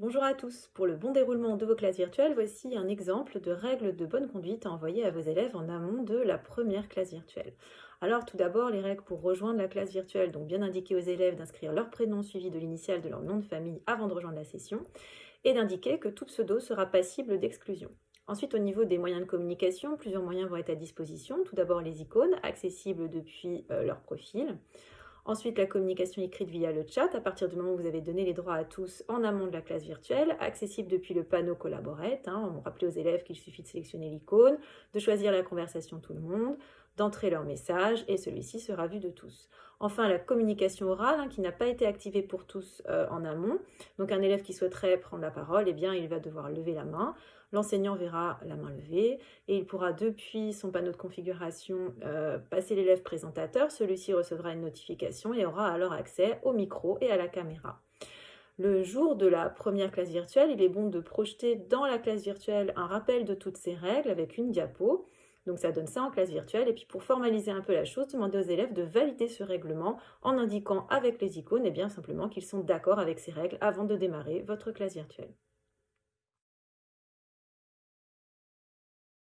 Bonjour à tous, pour le bon déroulement de vos classes virtuelles, voici un exemple de règles de bonne conduite à envoyer à vos élèves en amont de la première classe virtuelle. Alors tout d'abord, les règles pour rejoindre la classe virtuelle, donc bien indiquer aux élèves d'inscrire leur prénom suivi de l'initiale de leur nom de famille avant de rejoindre la session, et d'indiquer que tout pseudo sera passible d'exclusion. Ensuite, au niveau des moyens de communication, plusieurs moyens vont être à disposition. Tout d'abord les icônes, accessibles depuis euh, leur profil. Ensuite, la communication écrite via le chat, à partir du moment où vous avez donné les droits à tous en amont de la classe virtuelle, accessible depuis le panneau Collaborate. Hein, on rappelle aux élèves qu'il suffit de sélectionner l'icône, de choisir la conversation tout le monde, d'entrer leur message et celui-ci sera vu de tous. Enfin, la communication orale hein, qui n'a pas été activée pour tous euh, en amont. Donc un élève qui souhaiterait prendre la parole, eh bien, il va devoir lever la main. L'enseignant verra la main levée et il pourra depuis son panneau de configuration euh, passer l'élève présentateur. Celui-ci recevra une notification et aura alors accès au micro et à la caméra. Le jour de la première classe virtuelle, il est bon de projeter dans la classe virtuelle un rappel de toutes ces règles avec une diapo. Donc ça donne ça en classe virtuelle. Et puis pour formaliser un peu la chose, demandez aux élèves de valider ce règlement en indiquant avec les icônes et eh bien simplement qu'ils sont d'accord avec ces règles avant de démarrer votre classe virtuelle.